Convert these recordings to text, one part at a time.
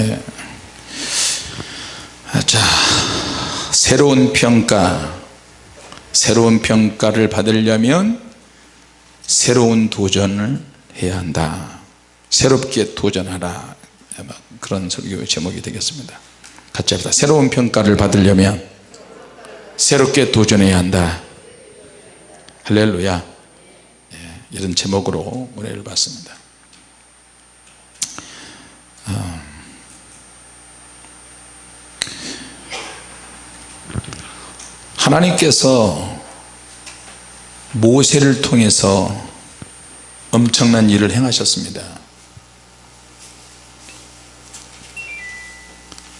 예. 자 새로운 평가 새로운 평가를 받으려면 새로운 도전을 해야 한다. 새롭게 도전하라. 그런 설교 제목이 되겠습니다. 같이 합시다. 새로운 평가를 받으려면 새롭게 도전해야 한다. 할렐루야. 예, 이런 제목으로 은혜를 받습니다. 어. 하나님께서 모세를 통해서 엄청난 일을 행하셨습니다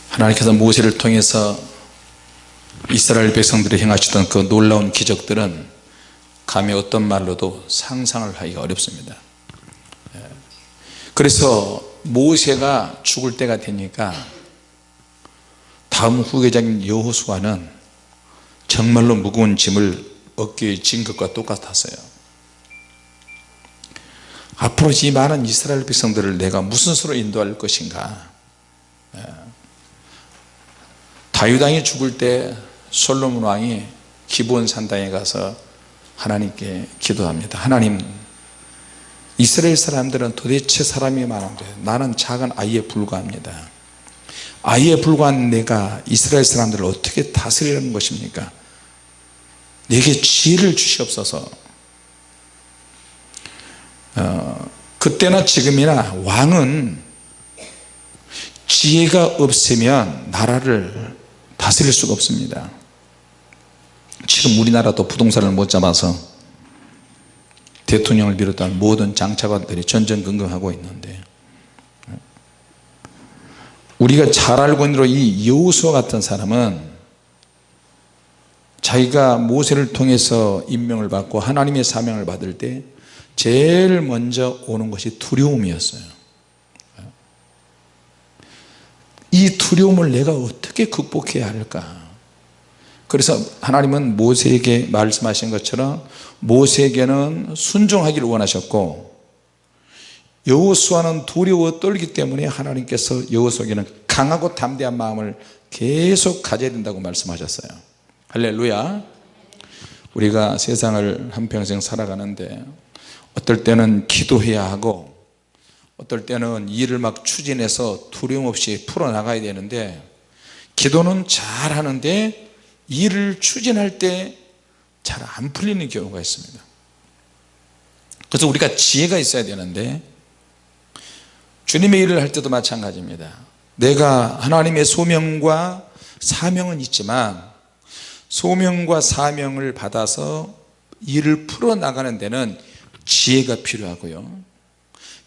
하나님께서 모세를 통해서 이스라엘 백성들이 행하시던 그 놀라운 기적들은 감히 어떤 말로도 상상을 하기가 어렵습니다 예. 그래서 모세가 죽을 때가 되니까 다음 후계자인 여호수아는 정말로 무거운 짐을 어깨에 진 것과 똑같았어요. 앞으로 이 많은 이스라엘 백성들을 내가 무슨 수로 인도할 것인가? 예. 다윗왕이 죽을 때 솔로몬 왕이 기브온 산당에 가서 하나님께 기도합니다. 하나님 이스라엘 사람들은 도대체 사람이 많은데 나는 작은 아이에 불과합니다. 아이에 불과한 내가 이스라엘 사람들을 어떻게 다스리는 것입니까 내게 지혜를 주시옵소서. 어, 그때나 지금이나 왕은 지혜가 없으면 나라를 다스릴 수가 없습니다. 지금 우리나라도 부동산을 못 잡아서 대통령을 비롯한 모든 장차관들이 전전긍긍하고 있는데 우리가 잘 알고 있는 이 여호수아 같은 사람은 자기가 모세를 통해서 임명을 받고 하나님의 사명을 받을 때 제일 먼저 오는 것이 두려움이었어요. 이 두려움을 내가 어떻게 극복해야 할까? 그래서 하나님은 모세에게 말씀하신 것처럼 모세에게는 순종하기를 원하셨고 여호수아는 두려워 떨기 때문에 하나님께서 여호수아에게는 강하고 담대한 마음을 계속 가져야 된다고 말씀하셨어요 할렐루야. 우리가 세상을 한평생 살아가는데 어떨 때는 기도해야 하고 어떨 때는 일을 막 추진해서 두려움 없이 풀어나가야 되는데 기도는 잘 하는데 일을 추진할 때 잘 안 풀리는 경우가 있습니다. 그래서 우리가 지혜가 있어야 되는데 주님의 일을 할 때도 마찬가지입니다. 내가 하나님의 소명과 사명은 있지만 소명과 사명을 받아서 일을 풀어나가는 데는 지혜가 필요하고요.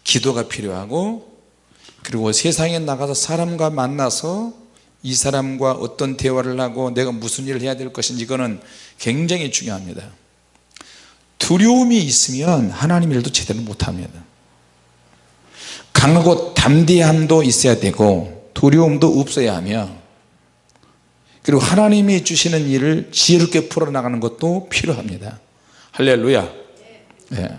기도가 필요하고 그리고 세상에 나가서 사람과 만나서 이 사람과 어떤 대화를 하고 내가 무슨 일을 해야 될 것인지 이거는 굉장히 중요합니다. 두려움이 있으면 하나님 일도 제대로 못합니다. 강하고 담대함도 있어야 되고 두려움도 없어야 하며 그리고 하나님이 주시는 일을 지혜롭게 풀어나가는 것도 필요합니다. 할렐루야. 네.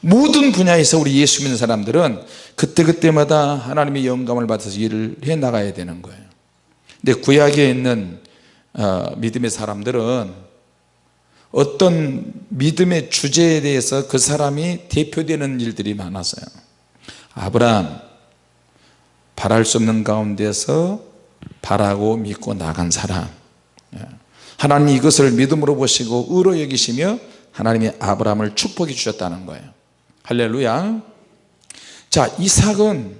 모든 분야에서 우리 예수 믿는 사람들은 그때그때마다 하나님의 영감을 받아서 일을 해 나가야 되는 거예요. 근데 구약에 있는 어, 믿음의 사람들은 어떤 믿음의 주제에 대해서 그 사람이 대표되는 일들이 많았어요. 아브라함 바랄 수 없는 가운데서 바라고 믿고 나간 사람. 예. 하나님 이것을 믿음으로 보시고 의로 여기시며 하나님이 아브라함을 축복해 주셨다는 거예요. 할렐루야. 자 이삭은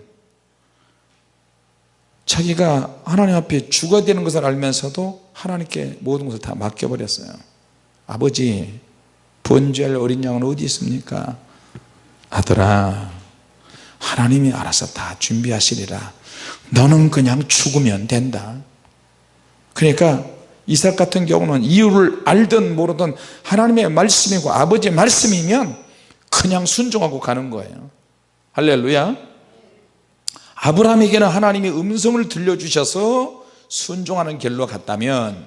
자기가 하나님 앞에 주가 되는 것을 알면서도 하나님께 모든 것을 다 맡겨버렸어요. 아버지 번제할 어린 양은 어디 있습니까? 아들아 하나님이 알아서 다 준비하시리라 너는 그냥 죽으면 된다. 그러니까 이삭 같은 경우는 이유를 알든 모르든 하나님의 말씀이고 아버지의 말씀이면 그냥 순종하고 가는 거예요. 할렐루야. 아브라함에게는 하나님이 음성을 들려주셔서 순종하는 길로 갔다면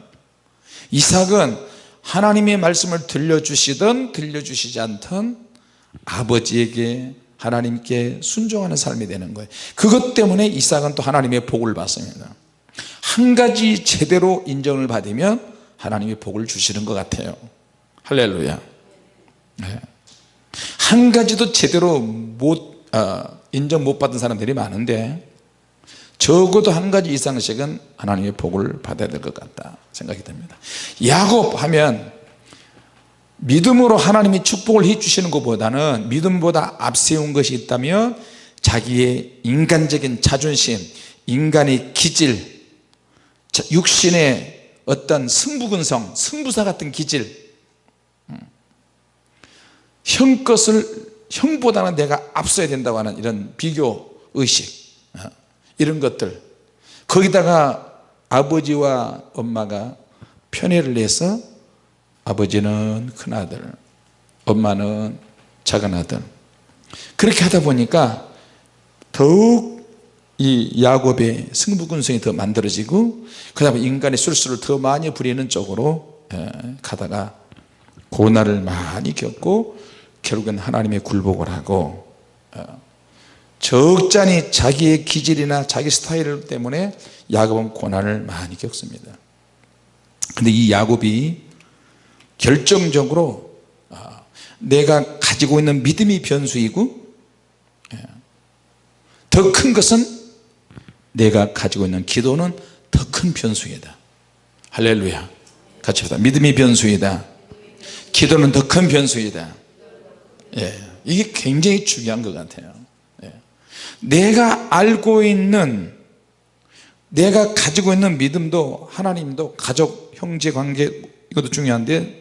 이삭은 하나님의 말씀을 들려주시든 들려주시지 않든 아버지에게 하나님께 순종하는 삶이 되는 거예요. 그것 때문에 이삭은 또 하나님의 복을 받습니다. 한 가지 제대로 인정을 받으면 하나님이 복을 주시는 것 같아요. 할렐루야. 네. 한 가지도 제대로 못 어, 인정 못 받은 사람들이 많은데 적어도 한 가지 이상씩은 하나님의 복을 받아야 될 것 같다 생각이 듭니다. 야곱 하면 믿음으로 하나님이 축복을 해 주시는 것보다는 믿음보다 앞세운 것이 있다면 자기의 인간적인 자존심 인간의 기질 육신의 어떤 승부근성 승부사 같은 기질 음. 형 것을 형보다는 내가 앞서야 된다고 하는 이런 비교 의식 어. 이런 것들 거기다가 아버지와 엄마가 편애를 내서 아버지는 큰아들 엄마는 작은아들. 그렇게 하다 보니까 더욱 이 야곱의 승부근성이 더 만들어지고 그 다음에 인간의 술수를 더 많이 부리는 쪽으로 예, 가다가 고난을 많이 겪고 결국엔 하나님의 굴복을 하고 어, 적잖이 자기의 기질이나 자기 스타일 때문에 야곱은 고난을 많이 겪습니다. 근데 이 야곱이 결정적으로 아, 내가 가지고 있는 믿음이 변수이고 예, 더큰 것은 내가 가지고 있는 기도는 더 큰 변수이다. 할렐루야. 같이 합시다. 믿음이 변수이다. 기도는 더 큰 변수이다. 예, 이게 굉장히 중요한 것 같아요. 예. 내가 알고 있는 내가 가지고 있는 믿음도 하나님도 가족 형제 관계 이것도 중요한데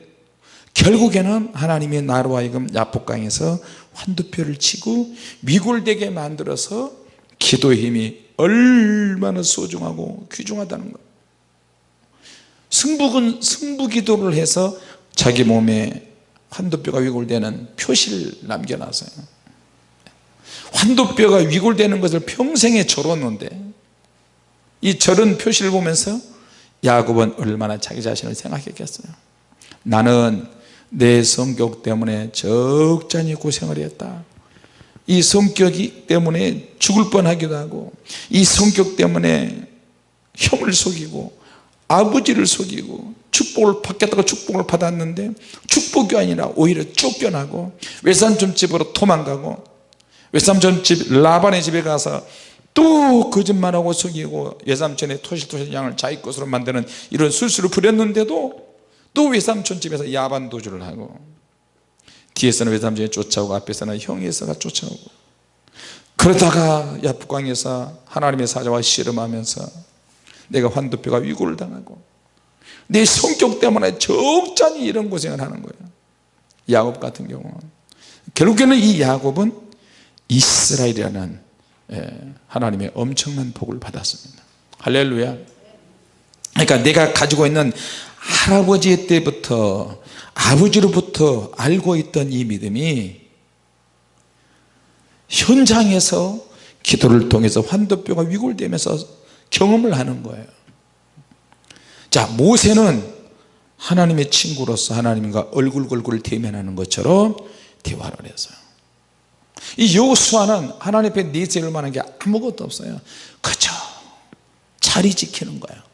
결국에는 하나님의 나로 하여금 야복강에서 환두표를 치고 미골되게 만들어서 기도의 힘이 얼마나 소중하고 귀중하다는 것 승북은 승부기도를 해서 자기 몸에 환도뼈가 위골되는 표시를 남겨놨어요. 환도뼈가 위골되는 것을 평생에 절었는데 이 절은 표시를 보면서 야곱은 얼마나 자기 자신을 생각했겠어요. 나는 내 성격 때문에 적잖이 고생을 했다. 이 성격이 때문에 죽을 뻔하기도 하고 이 성격 때문에 형을 속이고 아버지를 속이고 축복을 받겠다고 축복을 받았는데 축복이 아니라 오히려 쫓겨나고 외삼촌 집으로 도망가고 외삼촌 집 라반의 집에 가서 또 거짓말하고 속이고 외삼촌의 토실토실 양을 자기 것으로 만드는 이런 술수를 부렸는데도 또 외삼촌 집에서 야반 도주를 하고 뒤에서는 외삼촌이 쫓아오고 앞에서는 있어가 쫓아오고 그러다가 야프광에서 하나님의 사자와 씨름하면서 내가 환도뼈가 위고를 당하고 내 성격 때문에 적잖이 이런 고생을 하는 거예요. 야곱 같은 경우는 결국에는 이 야곱은 이스라엘이라는 예, 하나님의 엄청난 복을 받았습니다. 할렐루야. 그러니까 내가 가지고 있는 할아버지 때부터 아버지로부터 알고 있던 이 믿음이 현장에서 기도를 통해서 환도뼈가 위골되면서 경험을 하는 거예요. 자 모세는 하나님의 친구로서 하나님과 얼굴걸굴 대면하는 것처럼 대화를 했어요. 이 여호수아는 하나님 앞에 내세울 만한 게 아무것도 없어요. 그저 자리 지키는 거예요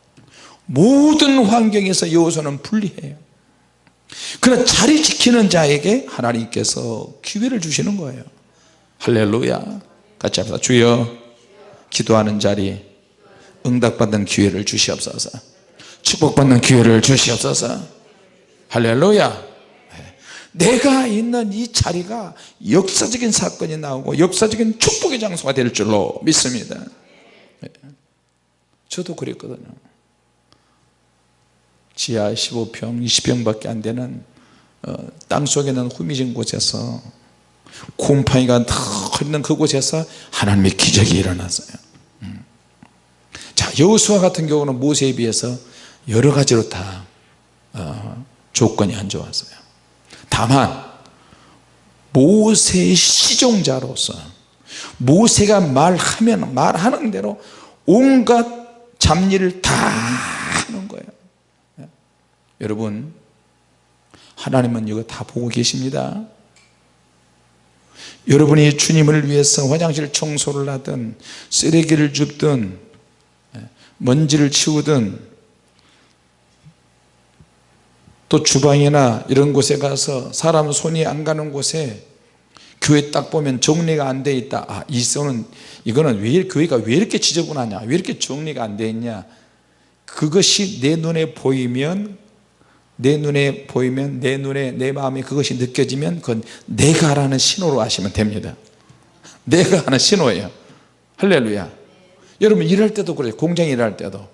모든 환경에서 여호수아는 불리해요. 그러나 자리 지키는 자에게 하나님께서 기회를 주시는 거예요. 할렐루야. 같이 합시다. 주여 기도하는 자리 응답받는 기회를 주시옵소서. 축복받는 기회를 주시옵소서. 할렐루야. 내가 있는 이 자리가 역사적인 사건이 나오고 역사적인 축복의 장소가 될 줄로 믿습니다. 저도 그랬거든요 지하 15평 20평밖에 안 되는 어, 땅속에 는 후미진 곳에서 곰팡이가 흐르는 그곳에서 하나님의 기적이 일어났어요 음. 자 여호수아 같은 경우는 모세에 비해서 여러 가지로 다 어, 조건이 안 좋았어요 다만 모세의 시종자로서 모세가 말하면 말하는 대로 온갖 잡일을 다 여러분 하나님은 이거 다 보고 계십니다. 여러분이 주님을 위해서 화장실 청소를 하든 쓰레기를 줍든 먼지를 치우든 또 주방이나 이런 곳에 가서 사람 손이 안 가는 곳에 교회 딱 보면 정리가 안 돼 있다. 아, 이 손은 이거는 왜 교회가 왜 이렇게 지저분하냐? 왜 이렇게 정리가 안 돼 있냐? 그것이 내 눈에 보이면 내 눈에 보이면 내 눈에 내 마음에 그것이 느껴지면 그건 내가 하라는 신호로 하시면 됩니다. 내가 하는 신호예요. 할렐루야. 여러분 일할 때도 그래요. 공장 일할 때도.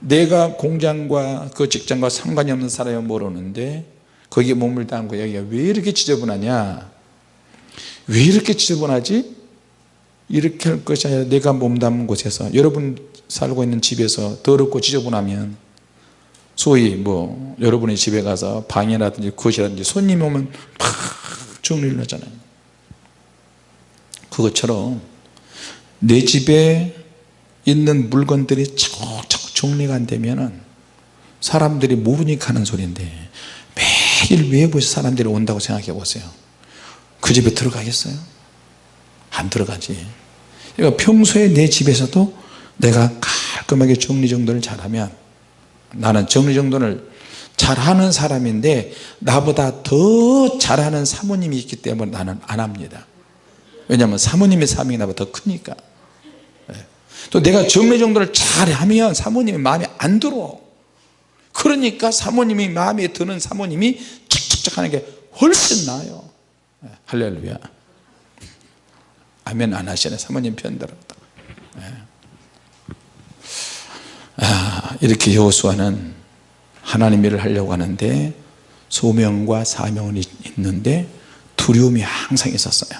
내가 공장과 그 직장과 상관이 없는 사람이 모르는데 거기에 몸을 담고 여기가 왜 이렇게 지저분하냐? 왜 이렇게 지저분하지? 이렇게 할 것이 아니라 내가 몸담은 곳에서 여러분 살고 있는 집에서 더럽고 지저분하면 소위 뭐 여러분의 집에 가서 방이라든지 거실이라든지 손님 오면 팍 정리를 하잖아요. 그것처럼 내 집에 있는 물건들이 차곡차곡 정리가 안 되면 사람들이 모르니까 하는 소리인데 매일 외부에서 사람들이 온다고 생각해 보세요. 그 집에 들어가겠어요? 안 들어가지. 그러니까 평소에 내 집에서도 내가 깔끔하게 정리정돈을 잘하면 나는 정리정돈을 잘하는 사람인데 나보다 더 잘하는 사모님이 있기 때문에 나는 안 합니다. 왜냐하면 사모님의 사명이 나보다 더 크니까. 예. 또 내가 정리정돈을 잘하면 사모님이 마음에 안 들어. 그러니까 사모님이 마음에 드는 사모님이 척척척 하는 게 훨씬 나아요. 예. 할렐루야. 아멘 안 하시네 사모님 편들었다 예. 아, 이렇게 여호수아는 하나님 일을 하려고 하는데 소명과 사명은 있는데 두려움이 항상 있었어요.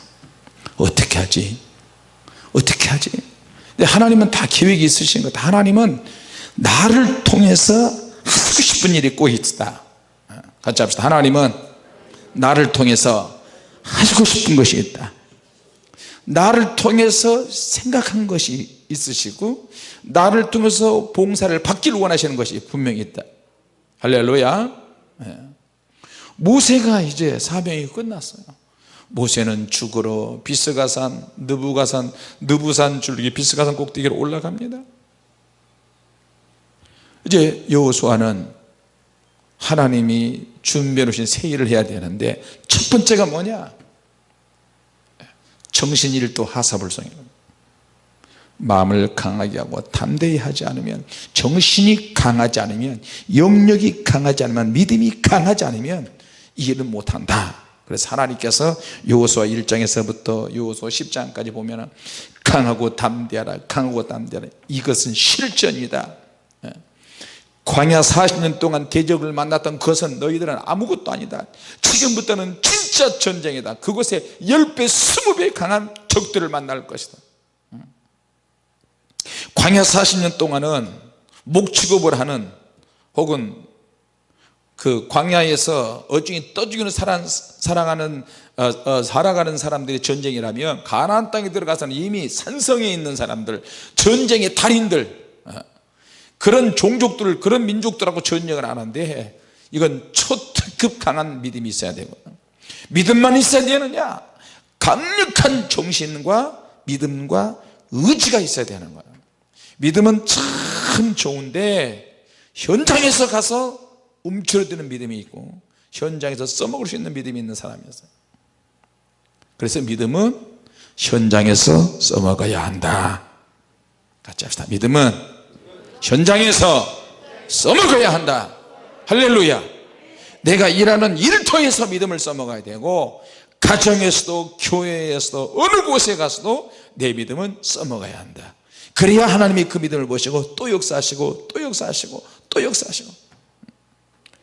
어떻게 하지? 어떻게 하지? 근데 하나님은 다 계획이 있으신 것 하나님은 나를 통해서 하고 싶은 일이 꼭 있다. 같이 합시다. 하나님은 나를 통해서 하시고 싶은 것이 있다. 나를 통해서 생각한 것이 있으시고 나를 통해서 봉사를 받기를 원하시는 것이 분명히 있다. 할렐루야. 예. 모세가 이제 사명이 끝났어요. 모세는 죽으러 비스가산 느부가산 느부산 줄기 비스가산 꼭대기로 올라갑니다. 이제 여호수아는 하나님이 준비해 놓으신 새 일을 해야 되는데 첫 번째가 뭐냐? 정신일도 하사불성이다 마음을 강하게 하고 담대히 하지 않으면 정신이 강하지 않으면 영역이 강하지 않으면 믿음이 강하지 않으면 이 일을 못한다. 그래서 하나님께서 요호수아 1장에서부터 요호수아 10장까지 보면 강하고 담대하라 강하고 담대하라. 이것은 실전이다. 예. 광야 40년 동안 대적을 만났던 그것은 너희들은 아무것도 아니다. 지금부터는 진짜 전쟁이다. 그곳에 10배 20배 강한 적들을 만날 것이다 광야 40년 동안은 목축업을 하는 혹은 그 광야에서 어중이 떠죽이는 사랑, 사랑하는 어, 어, 살아가는 사람들의 전쟁이라면 가나안 땅에 들어가서는 이미 산성에 있는 사람들 전쟁의 달인들 어, 그런 종족들 그런 민족들하고 전쟁을 하는데 이건 초특급 강한 믿음이 있어야 되고. 믿음만 있어야 되느냐? 강력한 정신과 믿음과 의지가 있어야 되는 거예요 믿음은 참 좋은데 현장에서 가서 움츠러드는 믿음이 있고 현장에서 써먹을 수 있는 믿음이 있는 사람이었어요. 그래서 믿음은 현장에서 써먹어야 한다. 같이 합시다. 믿음은 현장에서 써먹어야 한다. 할렐루야. 내가 일하는 통해서 믿음을 써먹어야 되고 가정에서도 교회에서도 어느 곳에 가서도 내 믿음은 써먹어야 한다 그래야 하나님이 그 믿음을 보시고 또 역사하시고 또 역사하시고 또 역사하시고.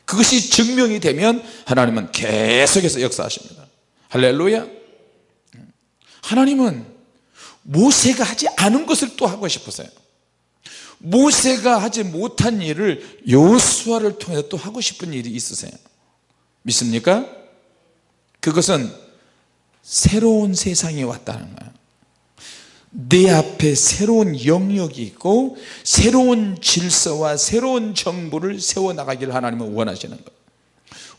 그것이 증명이 되면 하나님은 계속해서 역사하십니다. 할렐루야. 하나님은 모세가 하지 않은 것을 또 하고 싶으세요. 모세가 하지 못한 일을 요수아를 통해서 또 하고 싶은 일이 있으세요. 믿습니까? 그것은 새로운 세상이 왔다는 거예요 내 앞에 새로운 영역이 있고 새로운 질서와 새로운 정부를 세워나가기를 하나님은 원하시는 거예요.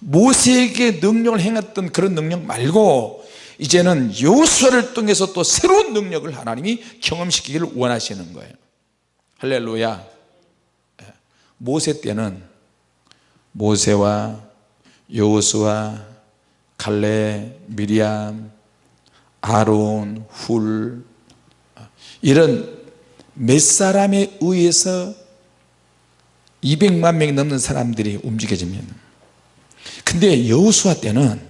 모세에게 능력을 행했던 그런 능력 말고 이제는 여호수아를 통해서 또 새로운 능력을 하나님이 경험시키기를 원하시는 거예요. 할렐루야. 예. 모세 때는 모세와 여호수아 갈레 미리암 아론 훌 이런 몇 사람에 의해서 200만 명이 넘는 사람들이 움직여집니다 근데 여호수아 때는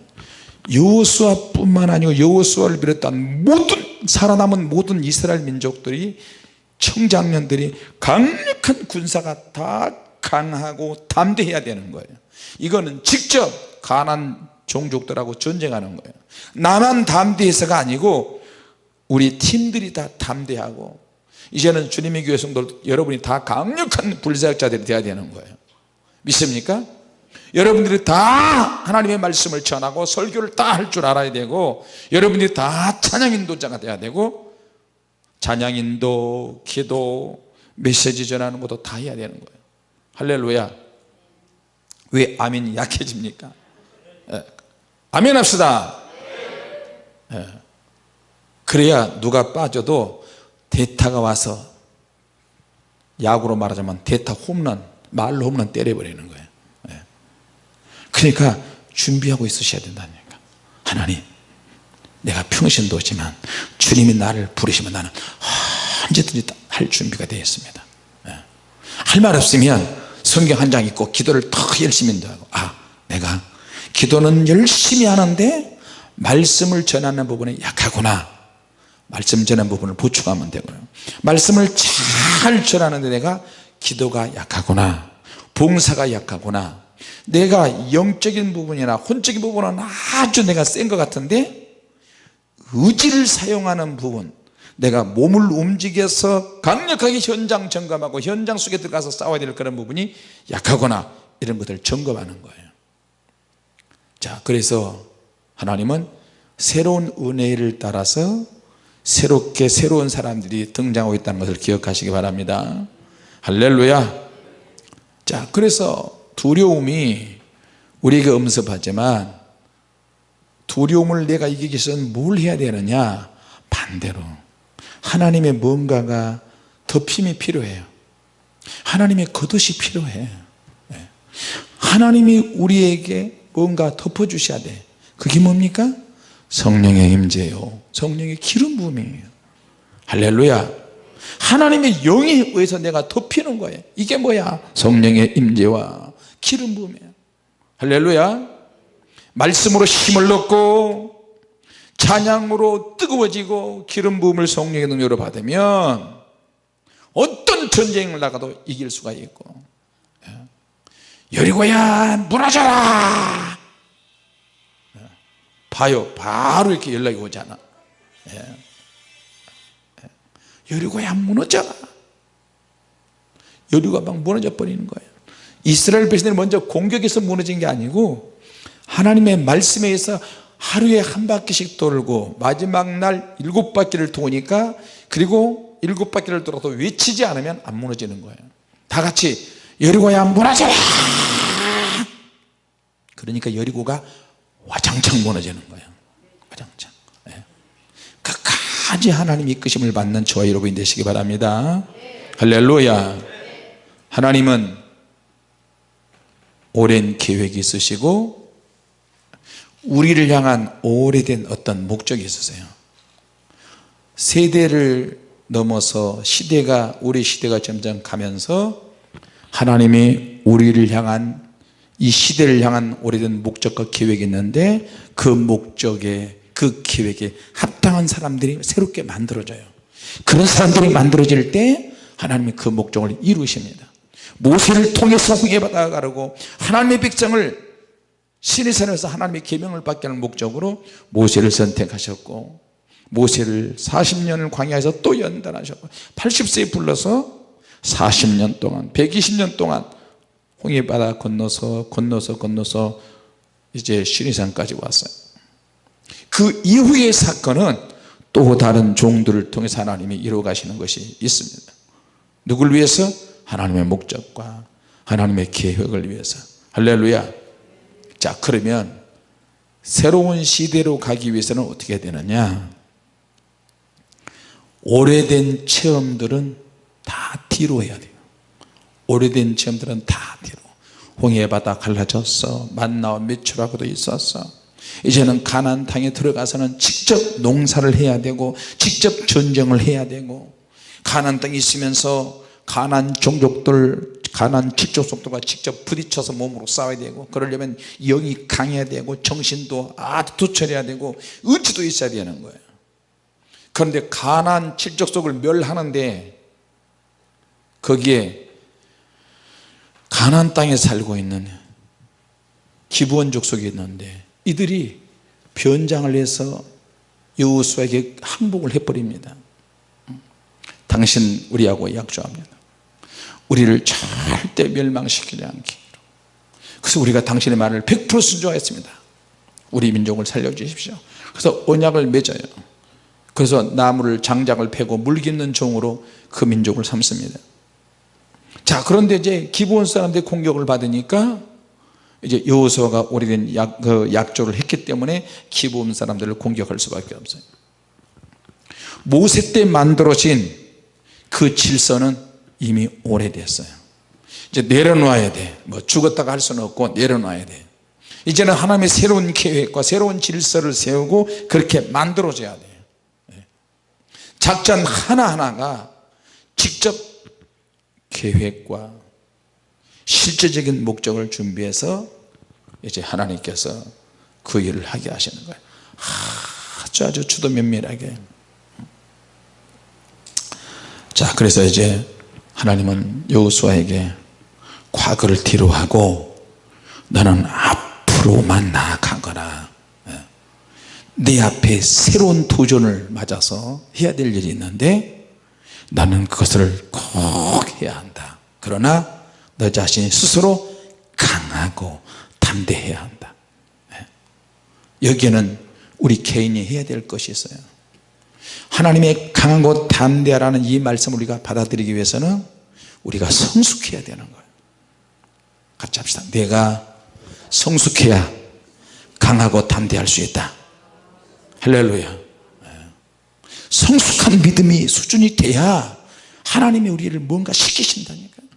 여호수아 뿐만 아니고 여호수아를 비롯한 모든 살아남은 모든 이스라엘 민족들이 청장년들이 강력한 군사가 다 강하고 담대해야 되는 거예요. 이거는 직접 가난 종족들하고 전쟁하는 거예요. 나만 담대해서가 아니고 우리 팀들이 다 담대하고 이제는 주님의 교회 성도들 여러분이 다 강력한 불사역자들이 되어야 되는 거예요 믿습니까? 여러분들이 다 하나님의 말씀을 전하고 설교를 다 할 줄 알아야 되고 여러분들이 다 찬양인도자가 돼야 되고 찬양인도 기도 메시지 전하는 것도 다 해야 되는 거예요 할렐루야 왜 아멘이 약해집니까 예. 아멘 합시다 예. 그래야 누가 빠져도 대타가 와서 야구로 말하자면 대타 홈런 말로 홈런 때려버리는 거예요. 예. 그러니까 준비하고 있으셔야 된다니까. 하나님 내가 평신도지만 주님이 나를 부르시면 나는 언제든지 할 준비가 되어 있습니다. 할 말 없으면 성경 한 장 읽고 기도를 더 열심히 하고 아 내가 기도는 열심히 하는데 말씀을 전하는 부분에 약하구나 말씀 전하는 부분을 보충하면 되고요. 말씀을 잘 전하는데 내가 기도가 약하구나 봉사가 약하구나 내가 영적인 부분이나 혼적인 부분은 아주 내가 센 것 같은데 의지를 사용하는 부분 내가 몸을 움직여서 강력하게 현장 점검하고 현장 속에 들어가서 싸워야 될 그런 부분이 약하거나 이런 것들을 점검하는 거예요. 자 그래서 하나님은 새로운 은혜를 따라서 새롭게 새로운 사람들이 등장하고 있다는 것을 기억하시기 바랍니다. 할렐루야. 자 그래서 두려움이 우리에게 엄습하지만 두려움을 내가 이기기 위해서는 뭘 해야 되느냐? 반대로. 하나님의 뭔가가 덮임이 필요해요. 하나님의 겉옷이 필요해. 예. 하나님이 우리에게 뭔가 덮어주셔야 돼. 그게 뭡니까? 성령의 임재요 성령의 기름 부음이에요 할렐루야 하나님의 영에 의해서 내가 덮이는 거예요 이게 뭐야? 성령의 임재와 기름 부음이에요 할렐루야 말씀으로 힘을 얻고 찬양으로 뜨거워지고 기름 부음을 성령의 능력으로 받으면 어떤 전쟁을 나가도 이길 수가 있고 예. 여리고야 무너져라 예. 봐요 바로 이렇게 연락이 오잖아 예. 여리고야 무너져라 여리고가 막 무너져 버리는 거예요. 이스라엘 백성들이 먼저 공격해서 무너진 게 아니고 하나님의 말씀에 의해서 하루에 한 바퀴씩 돌고 마지막 날 일곱 바퀴를 도니까 그리고 일곱 바퀴를 돌아도 외치지 않으면 안 무너지는 거예요. 다 같이 여리고야 무너져라 그러니까 여리고가 와장창 무너지는 거예요. 와장창. 네. 끝까지 하나님 이끄심을 받는 저와 여러분이 되시기 바랍니다. 할렐루야. 하나님은 오랜 계획이 있으시고 우리를 향한 오래된 어떤 목적이 있었어요. 세대를 넘어서 시대가 우리 시대가 점점 가면서 하나님이 우리를 향한 이 시대를 향한 오래된 목적과 계획이 있는데 그 목적에 그 계획에 합당한 사람들이 새롭게 만들어져요. 그런 사람들이 만들어질 때 하나님이 그 목적을 이루십니다. 모세를 통해서 홍해바다 가르고 하나님의 백성을 신의 산에서 하나님의 계명을 받게 하는 목적으로 모세를 선택하셨고 모세를 40년을 광야에서 또 연단하셨고 80세에 불러서 40년 동안 120년 동안 홍해바다 건너서 건너서 건너서 이제 신의산까지 왔어요 그 이후의 사건은 또 다른 종들을 통해서 하나님이 이루어 가시는 것이 있습니다. 누굴 위해서? 하나님의 목적과 하나님의 계획을 위해서. 할렐루야. 자 그러면 새로운 시대로 가기 위해서는 어떻게 되느냐? 오래된 체험들은 다 뒤로 해야 돼요. 오래된 체험들은 다 뒤로. 홍해바다 갈라졌어. 만나와 매출하고도 있었어 이제는 가나안 땅에 들어가서는 직접 농사를 해야 되고 직접 전쟁을 해야 되고 가나안 땅에 있으면서 가나안 종족들 가나안 칠족속들과 직접 부딪혀서 몸으로 싸워야 되고 그러려면 영이 강해야 되고 정신도 아주 투철해야 되고 의지도 있어야 되는 거예요. 그런데 가나안 칠족속을 멸하는데 거기에 가나안 땅에 살고 있는 기부원 족속이 있는데 이들이 변장을 해서 여호수아에게 항복을 해버립니다. 당신 우리하고 약조합니다. 우리를 절대 멸망시키지 않기로. 그래서 우리가 당신의 말을 100% 순종했습니다. 우리 민족을 살려주십시오. 그래서 언약을 맺어요. 그래서 나무를 장작을 패고 물깃는 종으로 그 민족을 삼습니다. 자 그런데 이제 기부원 사람들이 공격을 받으니까 이제 여호수아가 오래된 약, 그 약조를 했기 때문에 기부원 사람들을 공격할 수밖에 없어요. 모세 때 만들어진 그 질서는 이미 오래됐어요. 이제 내려놔야 돼뭐 죽었다가 할 수는 없고 내려놔야 돼. 이제는 하나님의 새로운 계획과 새로운 질서를 세우고 그렇게 만들어져야 돼요 예. 작전 하나하나가 직접 계획과 실제적인 목적을 준비해서 이제 하나님께서 그 일을 하게 하시는 거예요. 아주 아주 주도 면밀하게. 자 그래서 이제 하나님은 여호수아에게 과거를 뒤로 하고 너는 앞으로만 나아가거라. 예. 내 앞에 새로운 도전을 맞아서 해야 될 일이 있는데 나는 그것을 꼭 해야 한다. 그러나 너 자신이 스스로 강하고 담대해야 한다. 예. 여기에는 우리 개인이 해야 될 것이 있어요. 하나님의 강하고 담대하라는 이 말씀을 우리가 받아들이기 위해서는 우리가 성숙해야 되는 거예요. 같이 합시다. 내가 성숙해야 강하고 담대할 수 있다. 할렐루야. 예. 성숙한 믿음이 수준이 돼야 하나님이 우리를 뭔가 시키신다니까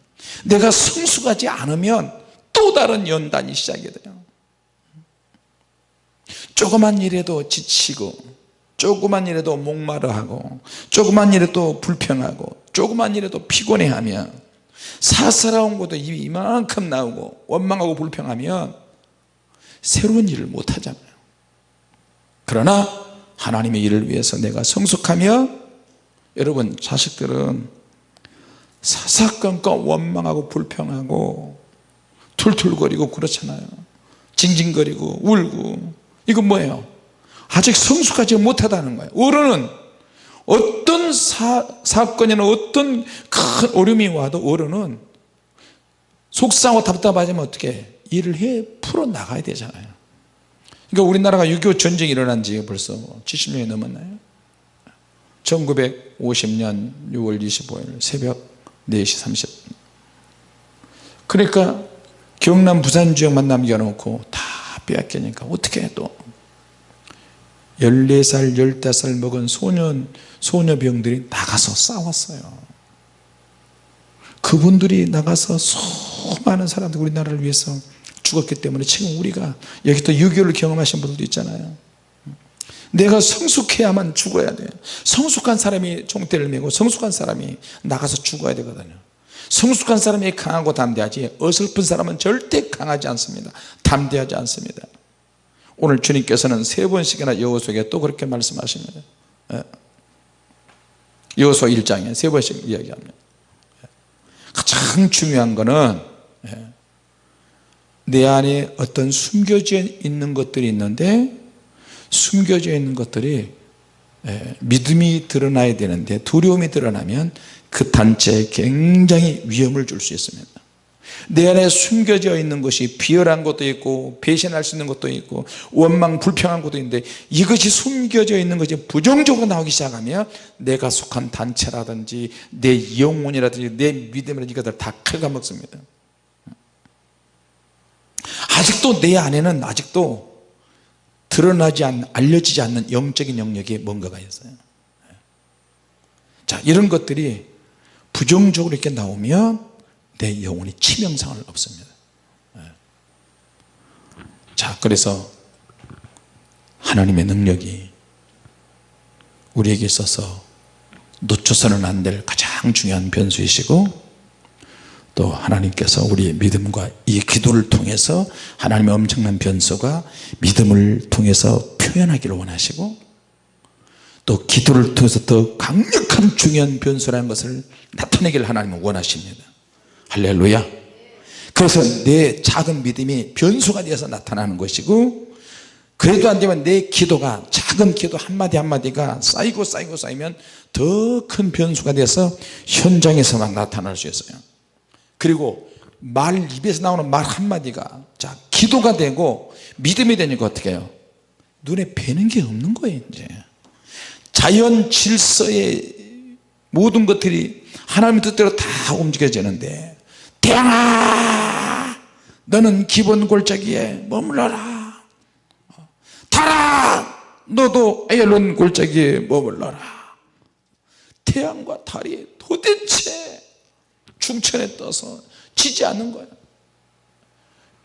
내가 성숙하지 않으면 또 다른 연단이 시작이 돼요. 조그만 일에도 지치고 조그만 일에도 목마르하고 조그만 일에도 불평하고 조그만 일에도 피곤해하면 사사로운 것도 이만큼 나오고 원망하고 불평하면 새로운 일을 못하잖아요. 그러나 하나님의 일을 위해서 내가 성숙하며 여러분 자식들은 사사건건 원망하고 불평하고 툴툴거리고 그렇잖아요. 징징거리고 울고. 이건 뭐예요? 아직 성숙하지 못하다는 거예요. 어른은 어떤 사, 사건이나 어떤 큰 어려움이 와도 어른은 속상하고 답답하지만 어떻게 일을 해 풀어나가야 되잖아요. 그러니까 우리나라가 6.25 전쟁이 일어난 지 벌써 70년이 넘었나요? 1950년 6월 25일 새벽 4시 30분 그러니까 경남 부산 지역만 남겨놓고 다 빼앗기니까 어떻게 또? 14살 15살 먹은 소년 소녀병들이 나가서 싸웠어요. 그분들이 나가서 수많은 사람들 우리나라를 위해서 죽었기 때문에 지금 우리가 여기 또 6.25를 경험하신 분들도 있잖아요 내가 성숙해야만 죽어야 돼요 성숙한 사람이 총대를 메고 성숙한 사람이 나가서 죽어야 되거든요 성숙한 사람이 강하고 담대하지 어설픈 사람은 절대 강하지 않습니다 담대하지 않습니다 오늘 주님께서는 세 번씩이나 여호수에게 또 그렇게 말씀하십니다 예. 여호수 1장에 세 번씩 이야기합니다 예. 가장 중요한 것은 예. 내 안에 어떤 숨겨져 있는 것들이 있는데 숨겨져 있는 것들이 믿음이 드러나야 되는데 두려움이 드러나면 그 단체에 굉장히 위험을 줄 수 있습니다. 내 안에 숨겨져 있는 것이 비열한 것도 있고 배신할 수 있는 것도 있고 원망 불평한 것도 있는데 이것이 숨겨져 있는 것이 부정적으로 나오기 시작하면 내가 속한 단체라든지 내 영혼이라든지 내 믿음이라든지 이것들 다 갉아먹습니다. 아직도 내 안에는 아직도 드러나지 않는 알려지지 않는 영적인 영역에 뭔가가 있어요. 자 이런 것들이 부정적으로 이렇게 나오면 내 영혼이 치명상을 없습니다. 자 그래서 하나님의 능력이 우리에게 있어서 놓쳐서는 안 될 가장 중요한 변수이시고 또 하나님께서 우리의 믿음과 이 기도를 통해서 하나님의 엄청난 변수가 믿음을 통해서 표현하기를 원하시고 또 기도를 통해서 더 강력한 중요한 변수라는 것을 나타내기를 하나님은 원하십니다. 할렐루야. 그래서 내 작은 믿음이 변수가 되어서 나타나는 것이고 그래도 안되면 내 기도가 작은 기도 한마디 한마디가 쌓이고 쌓이고 쌓이면 더 큰 변수가 돼서 현장에서만 나타날 수 있어요 그리고 말 입에서 나오는 말 한마디가 자 기도가 되고 믿음이 되니까 어떻게 해요? 눈에 뵈는 게 없는 거예요 이제. 자연 질서의 모든 것들이 하나님의 뜻대로 다 움직여지는데 태양아! 너는 기본 골짜기에 머물러라. 달아 너도 에일론 골짜기에 머물러라. 태양과 달이 도대체 충천에 떠서 지지 않는 거예요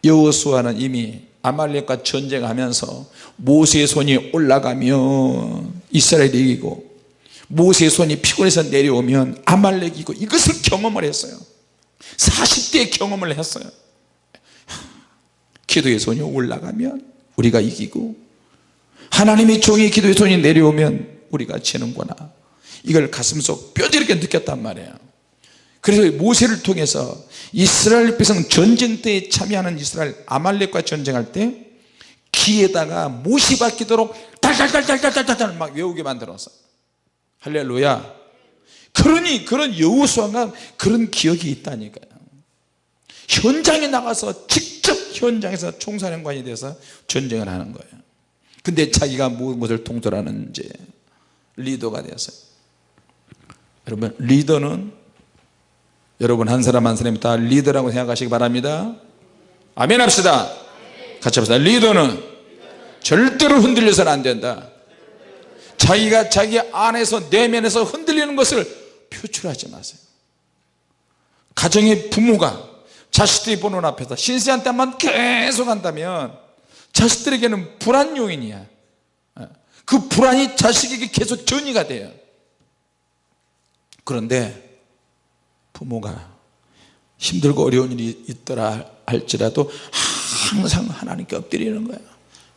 여호수아는 이미 아말렉과 전쟁하면서 모세의 손이 올라가면 이스라엘이 이기고 모세의 손이 피곤해서 내려오면 아말렉이고 이것을 경험을 했어요. 40대 경험을 했어요. 기도의 손이 올라가면 우리가 이기고 하나님의 종이 기도의 손이 내려오면 우리가 지는구나. 이걸 가슴속 뼈저리게 느꼈단 말이에요 그래서 모세를 통해서 이스라엘 백성 전쟁 때에 참여하는 이스라엘 아말렉과 전쟁할 때 귀에다가 못이 박히도록 달달달달달달달 막 외우게 만들었어 할렐루야. 그러니 그런 여우수아가 그런 기억이 있다니까요. 현장에 나가서 직접 현장에서 총사령관이 돼서 전쟁을 하는 거예요. 근데 자기가 무엇을 통솔하는 이제 리더가 되었어요 여러분 리더는 여러분 한 사람 한 사람이 다 리더라고 생각하시기 바랍니다. 아멘 합시다. 같이 합시다. 리더는 절대로 흔들려서는 안 된다. 자기가 자기 안에서 내면에서 흔들리는 것을 표출하지 마세요. 가정의 부모가 자식들이 보는 앞에서 신세한테만 계속 한다면 자식들에게는 불안 요인이야. 그 불안이 자식에게 계속 전이가 돼요. 그런데 부모가 힘들고 어려운 일이 있더라 할지라도 항상 하나님께 엎드리는 거야.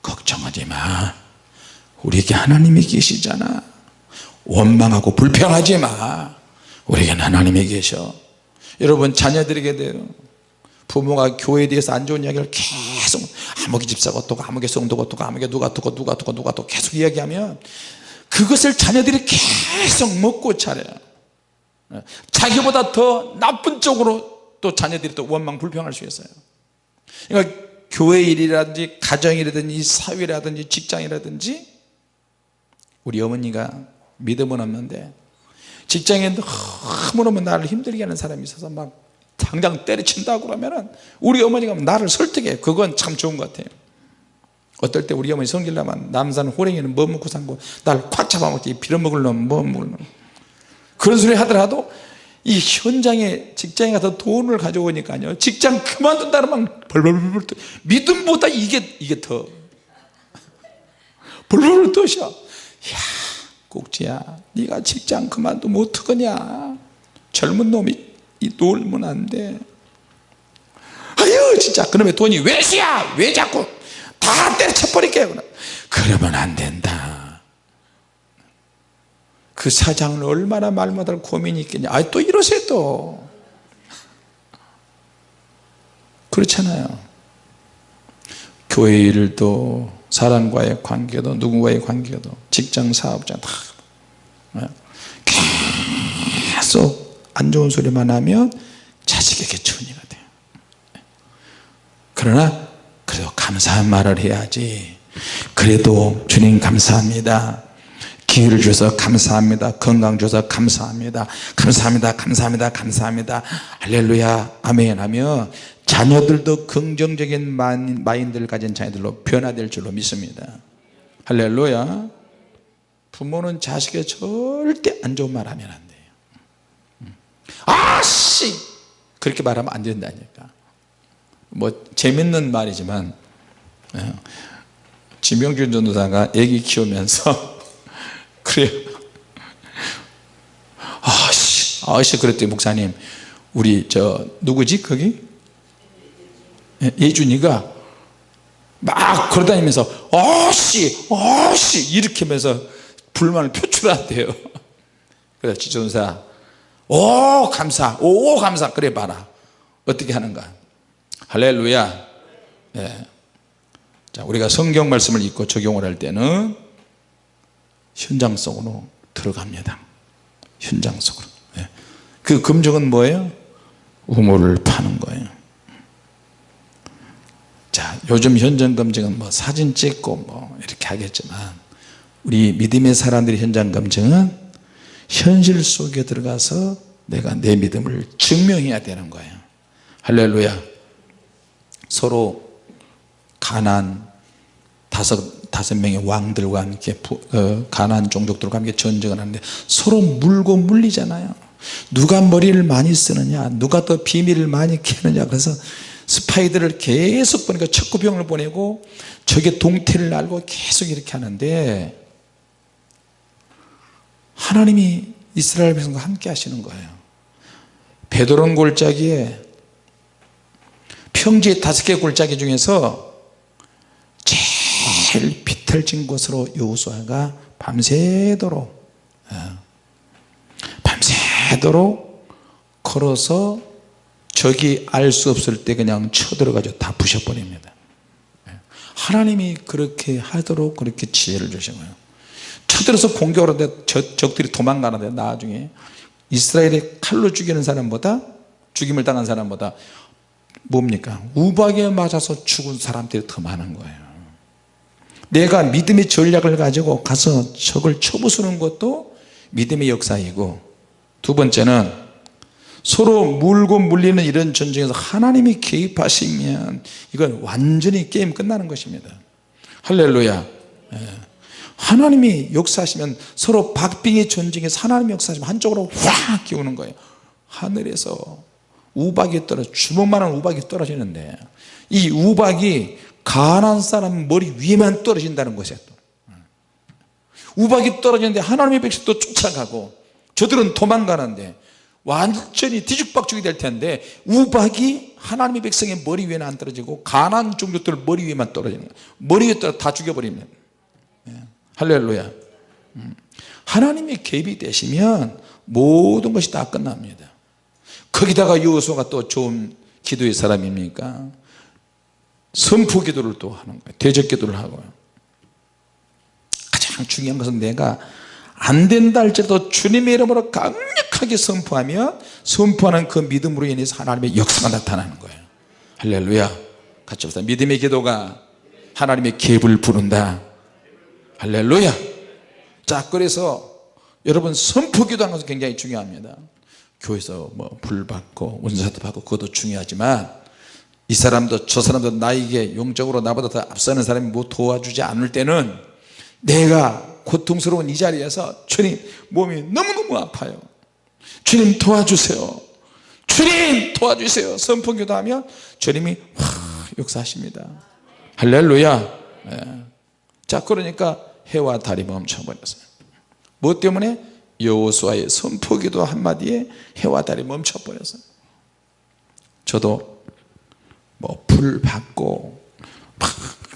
걱정하지 마. 우리에게 하나님이 계시잖아. 원망하고 불평하지 마. 우리에게는 하나님이 계셔. 여러분 자녀들에게 돼요. 부모가 교회에 대해서 안 좋은 이야기를 계속 아무개 집사가 어떻고 아무개 성도가 어떻고 아무개 누가 어떻고 누가 어떻고 누가 어떻고 계속 이야기하면 그것을 자녀들이 계속 먹고 차려요 자기보다 더 나쁜 쪽으로 또 자녀들이 또 원망 불평할 수 있어요. 그러니까 교회 일이라든지 가정이라든지 사회라든지 직장이라든지 우리 어머니가 믿음은 없는데 직장에 너무너무 나를 힘들게 하는 사람이 있어서 막 당장 때려친다고 그러면은 우리 어머니가 나를 설득해. 그건 참 좋은 것 같아요. 어떨 때 우리 어머니 성질나면 남산 호랭이는 뭐 먹고 산고 나를 콱 잡아먹지. 빌어먹을 놈뭐 먹을 놈 그런 소리 하더라도 이 현장에 직장에 가서 돈을 가져오니까요. 직장 그만둔다는 막 벌벌벌 떠 믿음보다 이게 이게 더. 벌벌벌 떠셔 야 꼭지야 네가 직장 그만두면 어떡하냐? 젊은 놈이 이 놀면 안돼. 아유 진짜. 그놈의 돈이 왜시야? 왜 자꾸 다 때려쳐버릴게요 그러면 안 된다 그 사장은 얼마나 말 못할 고민이 있겠냐. 아 또 이러세요 또. 그렇잖아요. 교회 일도 사람과의 관계도 누구와의 관계도 직장 사업자 다. 계속 안 좋은 소리만 하면 자식에게 천이가 돼요. 그러나 그래도 감사한 말을 해야지. 그래도 주님 감사합니다 기회를 주셔서 감사합니다. 건강 주셔서 감사합니다. 감사합니다. 감사합니다. 감사합니다. 할렐루야. 아멘 하며 자녀들도 긍정적인 마인드를 가진 자녀들로 변화될 줄로 믿습니다. 할렐루야. 부모는 자식에게 절대 안 좋은 말 하면 안 돼요. 음. 아씨! 그렇게 말하면 안 된다니까. 뭐 재밌는 말이지만 예. 지명준 전도사가 애기 키우면서 그래요. 아씨 아씨 그랬더니 목사님 우리 저 누구지 거기? 예, 예준이가 막 걸어다니면서 아씨 아씨 이렇게 하면서 불만을 표출한대요. 그래서 지존사 오 감사 오 감사 그래 봐라. 어떻게 하는가? 할렐루야. 예. 자 우리가 성경 말씀을 읽고 적용을 할 때는 현장 속으로 들어갑니다. 현장 속으로. 예. 그 금정은 뭐예요? 우물을 파는 거예요. 자 요즘 현장 검증은 뭐 사진 찍고 뭐 이렇게 하겠지만 우리 믿음의 사람들이 현장 검증은 현실 속에 들어가서 내가 내 믿음을 증명해야 되는 거예요. 할렐루야. 서로 가난 다섯, 다섯 명의 왕들과 함께 어, 가난 종족들과 함께 전쟁을 하는데 서로 물고 물리잖아요. 누가 머리를 많이 쓰느냐 누가 더 비밀을 많이 캐느냐. 그래서 스파이들을 계속 보니까 척구병을 보내고 적의 동태를 알고 계속 이렇게 하는데 하나님이 이스라엘 백성과 함께 하시는 거예요. 베드론 골짜기에 평지의 다섯 개 골짜기 중에서 제일 비틀진 곳으로 여호수아가 밤새도록 어, 밤새도록 걸어서 적이 알 수 없을 때 그냥 쳐들어가지고 다 부셔버립니다. 예. 하나님이 그렇게 하도록 그렇게 지혜를 주신 거예요. 쳐들어서 공격을 하는데 적들이 도망가는데 나중에 이스라엘의 칼로 죽이는 사람보다 죽임을 당한 사람보다 뭡니까? 우박에 맞아서 죽은 사람들이 더 많은 거예요 내가 믿음의 전략을 가지고 가서 적을 쳐부수는 것도 믿음의 역사이고 두 번째는 서로 물고 물리는 이런 전쟁에서 하나님이 개입하시면 이건 완전히 게임 끝나는 것입니다. 할렐루야. 예. 하나님이 역사하시면 서로 박빙의 전쟁에서 하나님이 역사하시면 한쪽으로 확 기우는 거예요. 하늘에서 우박이 떨어져 주먹만한 우박이 떨어지는데 이 우박이 가난 사람 머리 위에만 떨어진다는 것이에요 우박이 떨어지는데 하나님의 백성도 쫓아가고 저들은 도망가는데 완전히 뒤죽박죽이 될 텐데 우박이 하나님의 백성의 머리 위에는 안 떨어지고 가난 종족들 머리 위에만 떨어지는 거예요 머리 위에 떨어 다 죽여버립니다 예. 할렐루야. 음. 하나님이 개입이 되시면 모든 것이 다 끝납니다. 거기다가 여호수아가 또 좋은 기도의 사람입니까 선포 기도를 또 하는 거예요. 대적 기도를 하고요. 가장 중요한 것은 내가 안 된다 할지라도 주님의 이름으로 강력하게 선포하면 선포하는 그 믿음으로 인해서 하나님의 역사가 나타나는 거예요. 할렐루야. 같이 봅시다 믿음의 기도가 하나님의 기업을 부른다. 할렐루야. 자 그래서 여러분 선포 기도하는 것은 굉장히 중요합니다. 교회에서 뭐 불 받고 은사도 받고 그것도 중요하지만 이 사람도 저 사람도 나에게 영적으로 나보다 더 앞서는 사람이 뭐 도와주지 않을 때는 내가 고통스러운 이 자리에서 주님 몸이 너무너무 아파요. 주님 도와주세요. 주님 도와주세요. 선풍기도 하면 주님이 확 역사하십니다. 할렐루야. 네. 자 그러니까 해와 달이 멈춰버렸어요. 뭐 때문에? 여호수아의 선포기도 한마디에 해와 달이 멈춰버렸어요. 저도 뭐 불 받고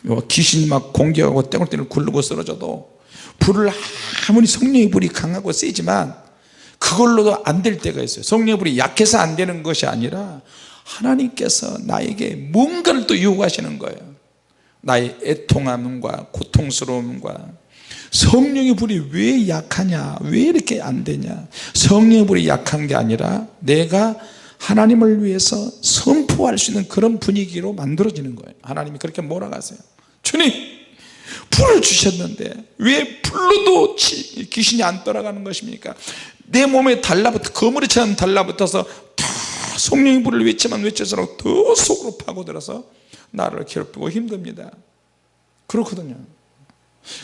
막 귀신 막 공격하고 땡글땡글 굴르고 쓰러져도 불을 아무리 성령의 불이 강하고 세지만 그걸로도 안 될 때가 있어요. 성령의 불이 약해서 안 되는 것이 아니라 하나님께서 나에게 뭔가를 또 요구하시는 거예요. 나의 애통함과 고통스러움과 성령의 불이 왜 약하냐 왜 이렇게 안 되냐. 성령의 불이 약한 게 아니라 내가 하나님을 위해서 선포할 수 있는 그런 분위기로 만들어지는 거예요. 하나님이 그렇게 몰아가세요. 주님 불을 주셨는데 왜 불로도 귀신이 안 떠나가는 것입니까? 내 몸에 달라붙어 거머리처럼 달라붙어서 다 성령의 불을 외치면 외쳐서록 더 속으로 파고들어서 나를 괴롭히고 힘듭니다. 그렇거든요.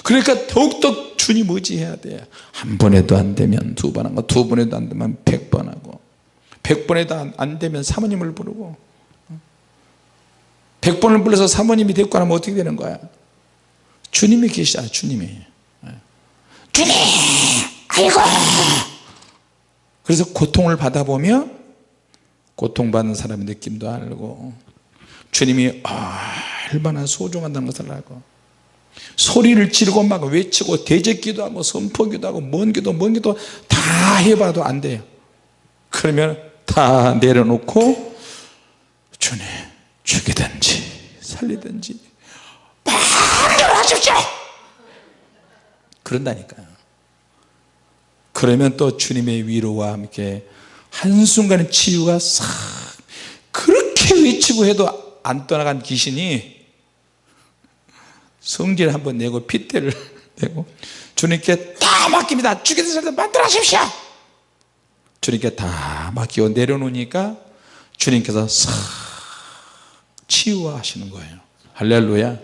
그러니까 더욱더 주님 의지해야 돼요 한 번에도 안 되면 두 번 하고 두 번에도 안 되면 백 번 하고 백 번에도 안- 안 되면 사모님을 부르고 백 번을 불러서 사모님이 데리고 가면 어떻게 되는 거야? 주님이 계시잖아 주님이. 예. 주님! 아이고! 그래서 고통을 받아보며 고통받는 사람의 느낌도 알고 주님이 얼마나 소중하다는 것을 알고 소리를 지르고 막 외치고 대적기도 하고 선포기도 하고 먼 기도 먼 기도 다 해봐도 안 돼요. 그러면 다 내려놓고 주님 죽이든지 살리든지 마음대로 하십시오. 그런다니까요. 그러면 또 주님의 위로와 함께 한순간의 치유가 싹 그렇게 외치고 해도 안 떠나간 귀신이 성질 한번 내고 핏대를 내고 주님께 다 맡깁니다. 죽이든 살든 만들어 하십시오 주님께 다 맡기고 내려놓으니까 주님께서 싹 치유하시는 거예요. 할렐루야.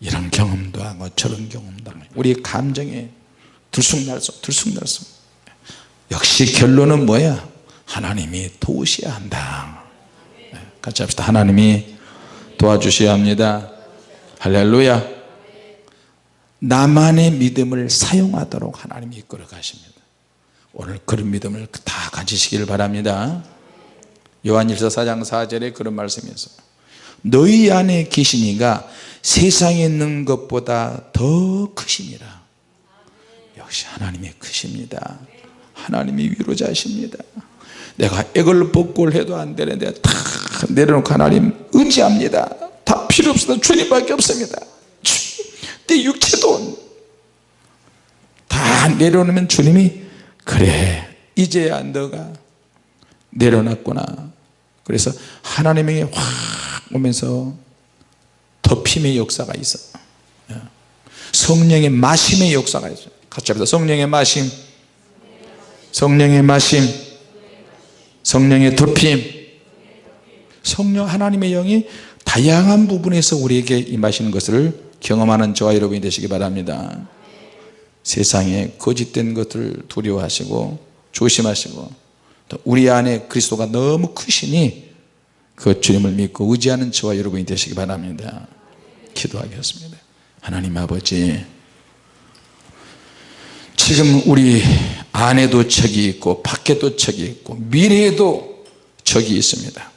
이런 경험도 하고 저런 경험도 하고. 우리 감정에 들쑥날쑥 들쑥날쑥. 역시 결론은 뭐야? 하나님이 도우셔야 한다. 네, 같이 합시다. 하나님이 도와주셔야 합니다. 할렐루야. 나만의 믿음을 사용하도록 하나님이 이끌어 가십니다 오늘 그런 믿음을 다 가지시기를 바랍니다. 요한일서 4장 4절에 그런 말씀이 있어요. 너희 안에 계시니가 세상에 있는 것보다 더 크시니라. 역시 하나님이 크십니다. 하나님이 위로자십니다. 내가 액을 벗골 해도 안 되는데 다 내려놓고 하나님 의지합니다. 다 필요 없습니다 주님밖에 없습니다. 주- 내 육체도 다 내려놓으면 주님이 그래. 이제야 너가 내려놨구나. 그래서 하나님에게 확 오면서 덮임의 역사가 있어. 성령의 마심의 역사가 있어요 같이 합시다. 성령의 마심. 성령의 마심. 성령의 덮임. 성령 하나님의 영이 다양한 부분에서 우리에게 임하시는 것을 경험하는 저와 여러분이 되시기 바랍니다 세상에 거짓된 것을 두려워하시고 조심하시고 또 우리 안에 그리스도가 너무 크시니 그 주님을 믿고 의지하는 저와 여러분이 되시기 바랍니다. 기도하겠습니다. 하나님 아버지 지금 우리 안에도 적이 있고 밖에도 적이 있고 미래에도 적이 있습니다